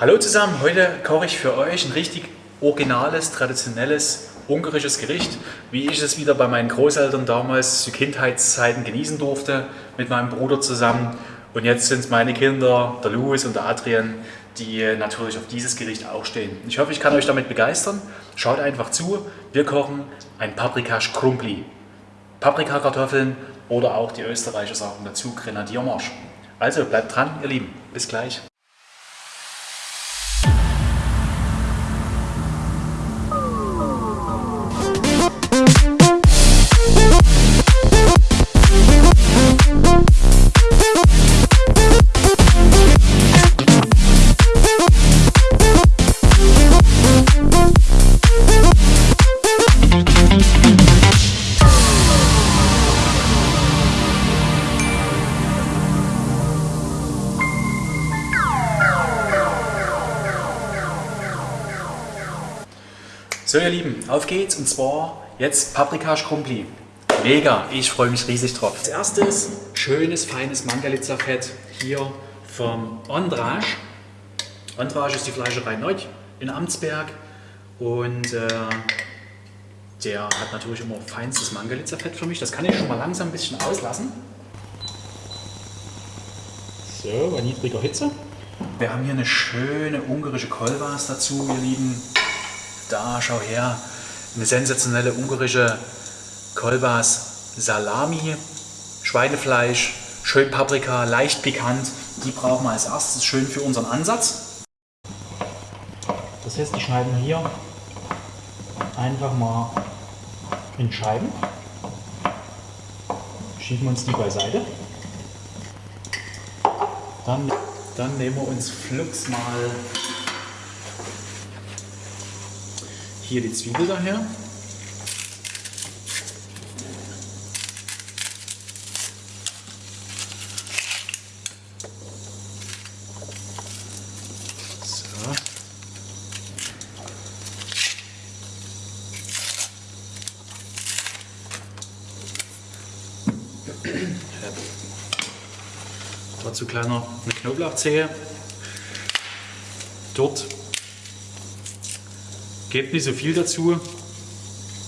Hallo zusammen, heute koche ich für euch ein richtig originales, traditionelles ungarisches Gericht, wie ich es wieder bei meinen Großeltern damals zu Kindheitszeiten genießen durfte, mit meinem Bruder zusammen. Und jetzt sind es meine Kinder, der Louis und der Adrian, die natürlich auf dieses Gericht auch stehen. Ich hoffe, ich kann euch damit begeistern. Schaut einfach zu, wir kochen ein Paprikasch Krumpli. Paprikakartoffeln oder auch die Österreicher sagen dazu Grenadiermarsch. Also bleibt dran, ihr Lieben. Bis gleich. So ihr Lieben, auf geht's und zwar jetzt Paprika Schrumpli. Mega, ich freue mich riesig drauf. Als erstes schönes, feines Mangalitza-Fett hier vom Andrasch. Andrasch ist die Fleischerei Neu in Amtsberg und äh, der hat natürlich immer feinstes Mangalitza-Fett für mich. Das kann ich schon mal langsam ein bisschen auslassen. So, bei niedriger Hitze. Wir haben hier eine schöne ungarische Kolbas dazu, ihr Lieben. Da, schau her, eine sensationelle ungarische Kolbas Salami, Schweinefleisch, schön Paprika, leicht pikant. Die brauchen wir als erstes schön für unseren Ansatz. Das heißt, die schneiden wir hier einfach mal in Scheiben. Schieben uns die beiseite. Dann, dann nehmen wir uns flugs mal Hier die Zwiebel daher. Dazu kleiner eine Knoblauchzehe. Dort Gebt nicht so viel dazu.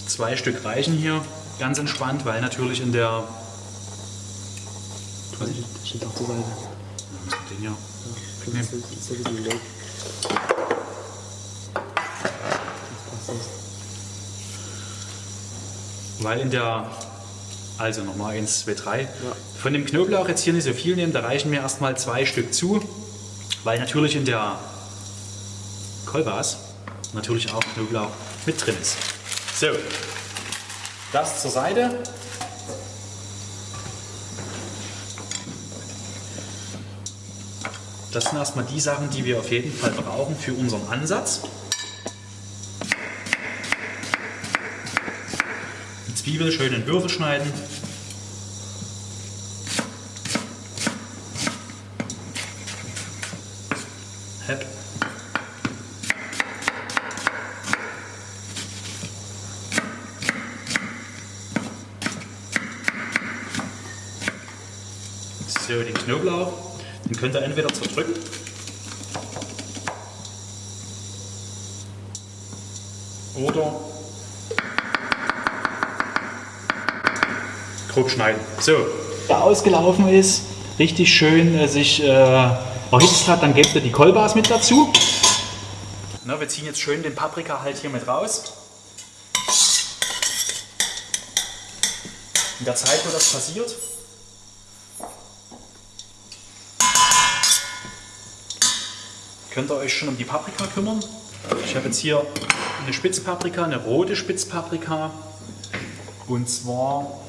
Zwei Stück reichen hier. Ganz entspannt, weil natürlich in der... Das steht auf der Seite. Den hier. Ja, das ist, das ist ein bisschen Weil in der... Also nochmal 1, 2, 3. Von dem Knoblauch jetzt hier nicht so viel nehmen, da reichen mir erstmal zwei Stück zu. Weil natürlich in der Kolbas natürlich auch Knoblauch mit drin ist. So, das zur Seite. Das sind erstmal die Sachen, die wir auf jeden Fall brauchen für unseren Ansatz. Die Zwiebel schön in Würfel schneiden. Hepp. So, den Knoblauch, den könnt ihr entweder zerdrücken oder grob schneiden. So, der ausgelaufen ist, richtig schön äh, sich äh, erhitzt hat, dann gebt ihr die Kolbas mit dazu. Na, wir ziehen jetzt schön den Paprika halt hier mit raus. In der Zeit, wo das passiert, könnt ihr euch schon um die Paprika kümmern. Ich habe jetzt hier eine Spitzpaprika, eine rote Spitzpaprika und zwar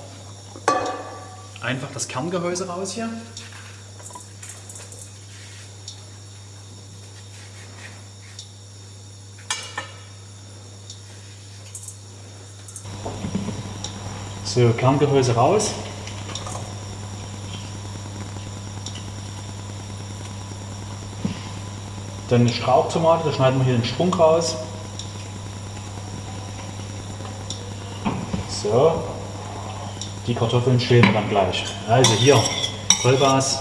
einfach das Kerngehäuse raus hier. So, Kerngehäuse raus. Dann eine Strauchtomate, da schneiden wir hier den Strunk raus. So, die Kartoffeln schälen wir dann gleich. Also hier, Vollgas.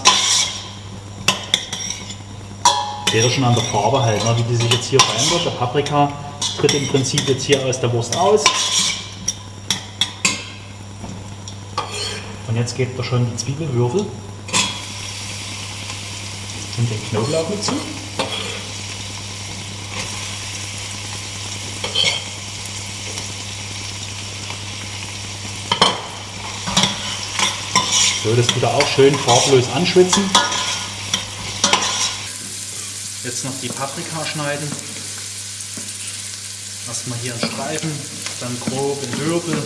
Seht ihr schon an der Farbe halt, ne, wie die sich jetzt hier verändert. Der Paprika tritt im Prinzip jetzt hier aus der Wurst aus. Und jetzt gebt ihr schon die Zwiebelwürfel und den Knoblauch mit zu. Das tut er auch schön farblos anschwitzen. Jetzt noch die Paprika schneiden. Erstmal hier in Streifen, dann grob in Würfel.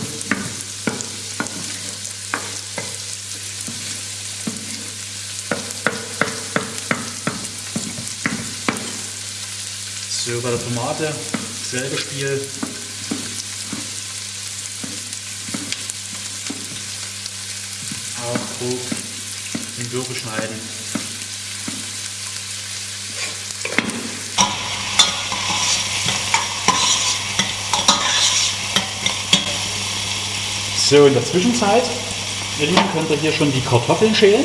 So, bei der Tomate, selbe Spiel. Auch grob in Würfel schneiden. So, in der Zwischenzeit, ihr Lieben, könnt ihr hier schon die Kartoffeln schälen.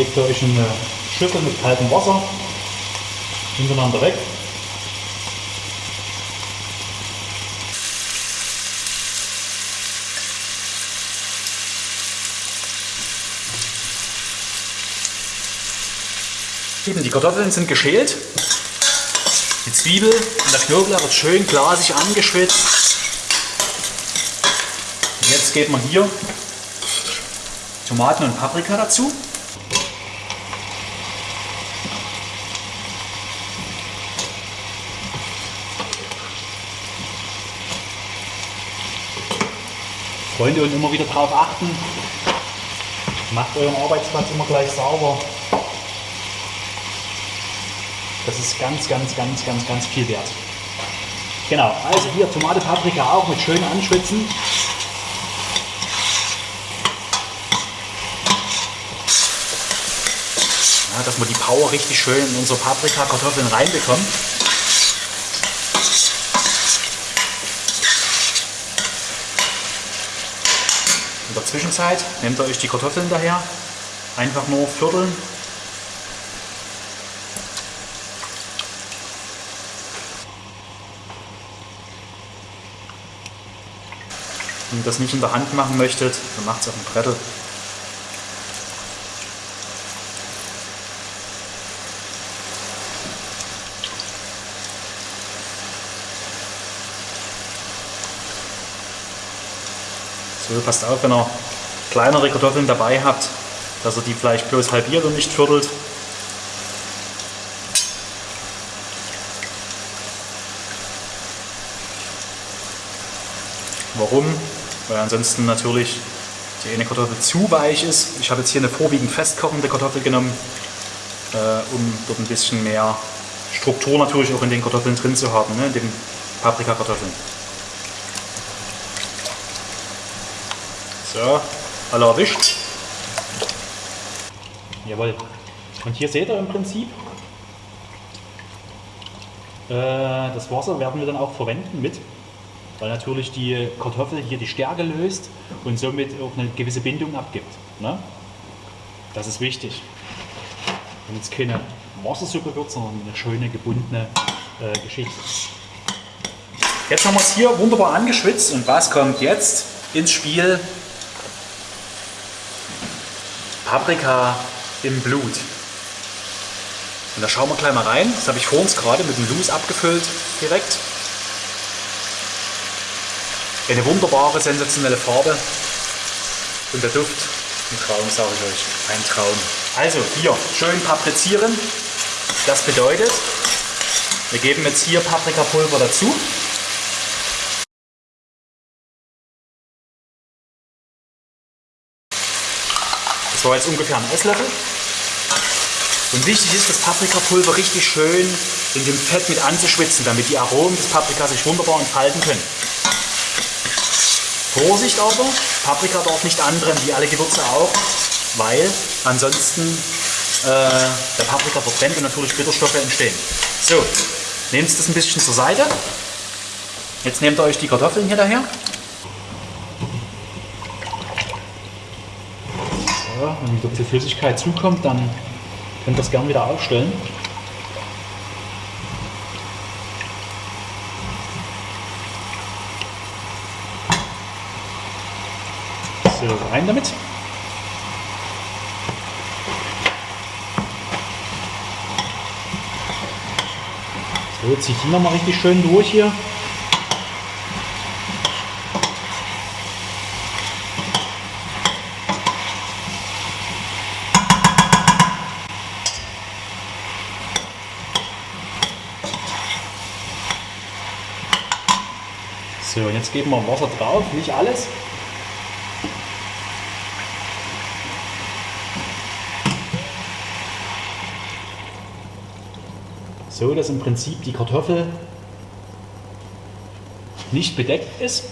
Legt ihr euch in eine Schüssel mit kaltem Wasser hintereinander weg. Die Kartoffeln sind geschält. Die Zwiebel und der Knoblauch wird schön glasig angeschwitzt. Und jetzt geht man hier Tomaten und Paprika dazu. Freunde und immer wieder darauf achten. Macht euren Arbeitsplatz immer gleich sauber. Das ist ganz, ganz, ganz, ganz, ganz viel wert. Genau, also hier Tomate, Paprika auch mit schön anschwitzen. Ja, dass wir die Power richtig schön in unsere Paprika, Kartoffeln reinbekommen. Der Zwischenzeit nehmt ihr euch die Kartoffeln daher, einfach nur vierteln. Wenn ihr das nicht in der Hand machen möchtet, dann macht es auf dem Brettel. So, passt auf, wenn ihr kleinere Kartoffeln dabei habt, dass ihr die vielleicht bloß halbiert und nicht viertelt. Warum? Weil ansonsten natürlich die eine Kartoffel zu weich ist. Ich habe jetzt hier eine vorwiegend festkochende Kartoffel genommen, äh, um dort ein bisschen mehr Struktur natürlich auch in den Kartoffeln drin zu haben, ne, in den Paprikakartoffeln. So, alle erwischt. Jawohl. Und hier seht ihr im Prinzip, äh, das Wasser werden wir dann auch verwenden mit, weil natürlich die Kartoffel hier die Stärke löst und somit auch eine gewisse Bindung abgibt. Ne? Das ist wichtig. Damit es keine Wassersuppe wird, sondern eine schöne gebundene äh, Geschichte. Jetzt haben wir es hier wunderbar angeschwitzt und was kommt jetzt ins Spiel? Paprika im Blut. Und da schauen wir gleich mal rein. Das habe ich vor uns gerade mit dem Loose abgefüllt direkt. Eine wunderbare, sensationelle Farbe. Und der Duft, ein Traum, sage ich euch. Ein Traum. Also hier schön paprizieren. Das bedeutet, wir geben jetzt hier Paprikapulver dazu. Das war jetzt ungefähr ein Esslöffel. Und wichtig ist, das Paprikapulver richtig schön in dem Fett mit anzuschwitzen, damit die Aromen des Paprikas sich wunderbar entfalten können. Vorsicht aber, Paprika darf nicht anbrennen, wie alle Gewürze auch, weil ansonsten äh, der Paprika verbrennt und natürlich Bitterstoffe entstehen. So, nehmt das ein bisschen zur Seite. Jetzt nehmt ihr euch die Kartoffeln hier daher. Wenn wieder bisschen Flüssigkeit zukommt, dann könnt ihr das gerne wieder aufstellen. So, rein damit. So, zieht die nochmal richtig schön durch hier. So, und jetzt geben wir Wasser drauf, nicht alles. So, dass im Prinzip die Kartoffel nicht bedeckt ist.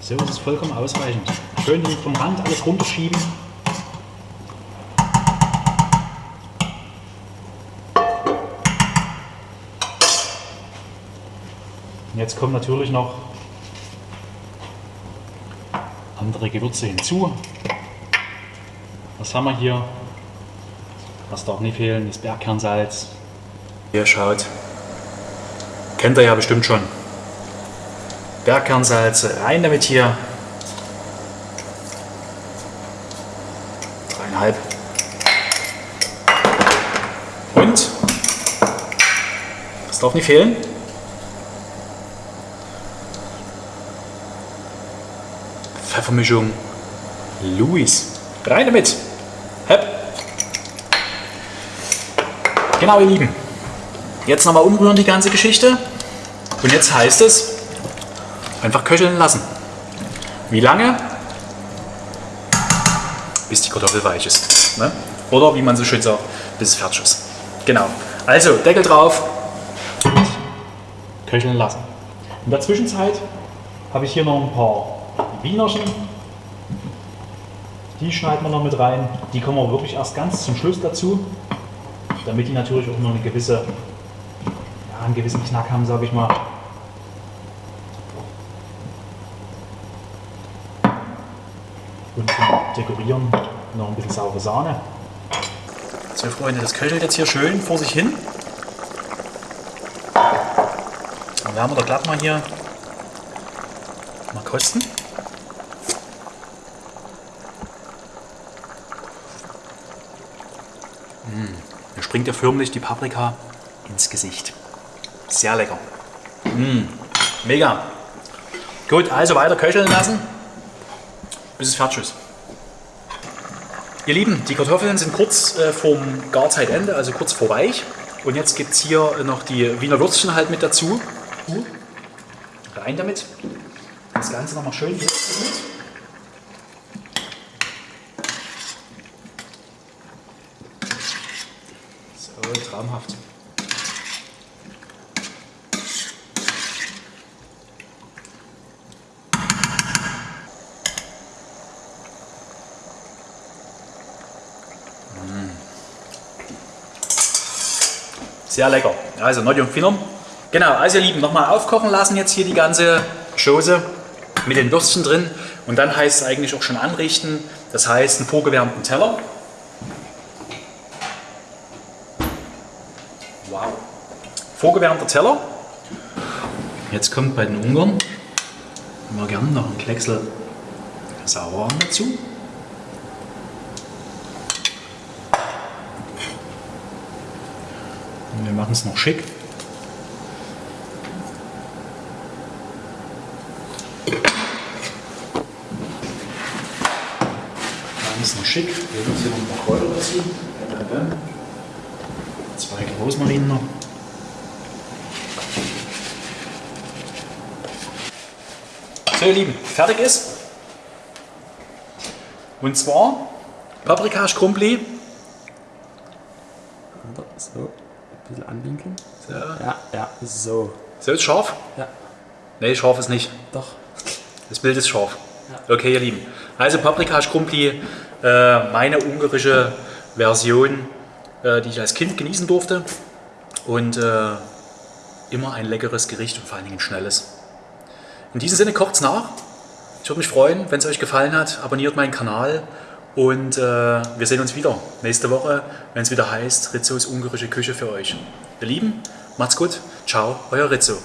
So ist es vollkommen ausreichend. Schön vom Rand alles runterschieben. Jetzt kommen natürlich noch andere Gewürze hinzu. Was haben wir hier? Was darf nicht fehlen? Das Bergkernsalz. Hier schaut. Kennt ihr ja bestimmt schon. Bergkernsalz, rein damit hier. Dreieinhalb. Und, das darf nicht fehlen, Pfeffermischung Louis. Rein damit. Hepp. Genau, ihr Lieben. Jetzt nochmal umrühren die ganze Geschichte. Und jetzt heißt es, einfach köcheln lassen. Wie lange? Bis die Kartoffel weich ist. Ne? Oder wie man so schön sagt, bis es fertig ist. Genau. Also, Deckel drauf und köcheln lassen. In der Zwischenzeit habe ich hier noch ein paar Wienerchen. Die schneiden wir noch mit rein. Die kommen wir wirklich erst ganz zum Schluss dazu, damit die natürlich auch noch eine gewisse, ja, einen gewissen Knack haben, sage ich mal. Und Dekorieren noch ein bisschen saure Sahne. So Freunde, das köchelt jetzt hier schön vor sich hin. Dann werden wir da glatt mal hier mal kosten. Springt ja förmlich die Paprika ins Gesicht. Sehr lecker. Mm, mega. Gut, also weiter köcheln lassen, bis es fertig ist. Ihr Lieben, die Kartoffeln sind kurz äh, vorm Garzeitende, also kurz vor weich. Und jetzt gibt es hier noch die Wiener Würstchen halt mit dazu. Rein damit. Das Ganze nochmal schön mit. So, traumhaft. Sehr lecker. Also Noddy und Finnern. Genau, also ihr Lieben, nochmal aufkochen lassen jetzt hier die ganze Chose mit den Würstchen drin. Und dann heißt es eigentlich auch schon anrichten. Das heißt einen vorgewärmten Teller. Wow. Vorgewärmter Teller. Jetzt kommt bei den Ungarn immer gerne noch ein Klecksel Sauerrahm dazu. Und wir machen es noch schick. Machen es noch schick. Wir nehmen hier noch ein paar Kräuter dazu. Zwei Rosmarin noch. So ihr Lieben, fertig ist. Und zwar Paprika Schrumpli Bisschen anwinkeln. So, Ja, ja, so. so ist scharf? Ja, Nee, scharf ist nicht. doch. Das Bild ist scharf. Okay, ihr Lieben. Also Paprika Schrumpli, äh, meine ungarische Version, äh, die ich als Kind genießen durfte. Und äh, immer ein leckeres Gericht und vor allen Dingen ein schnelles. In diesem Sinne kocht's nach. Ich würde mich freuen, wenn es euch gefallen hat. Abonniert meinen Kanal und äh, wir sehen uns wieder nächste Woche, wenn es wieder heißt Rizzos ungarische Küche für euch. Ihr Lieben, macht's gut. Ciao, euer Rizzo.